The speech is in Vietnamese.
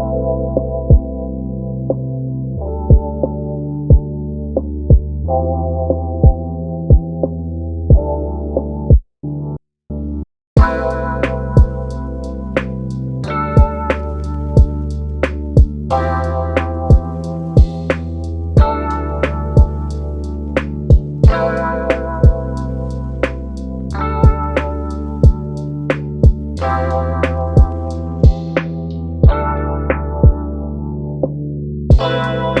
Música Thank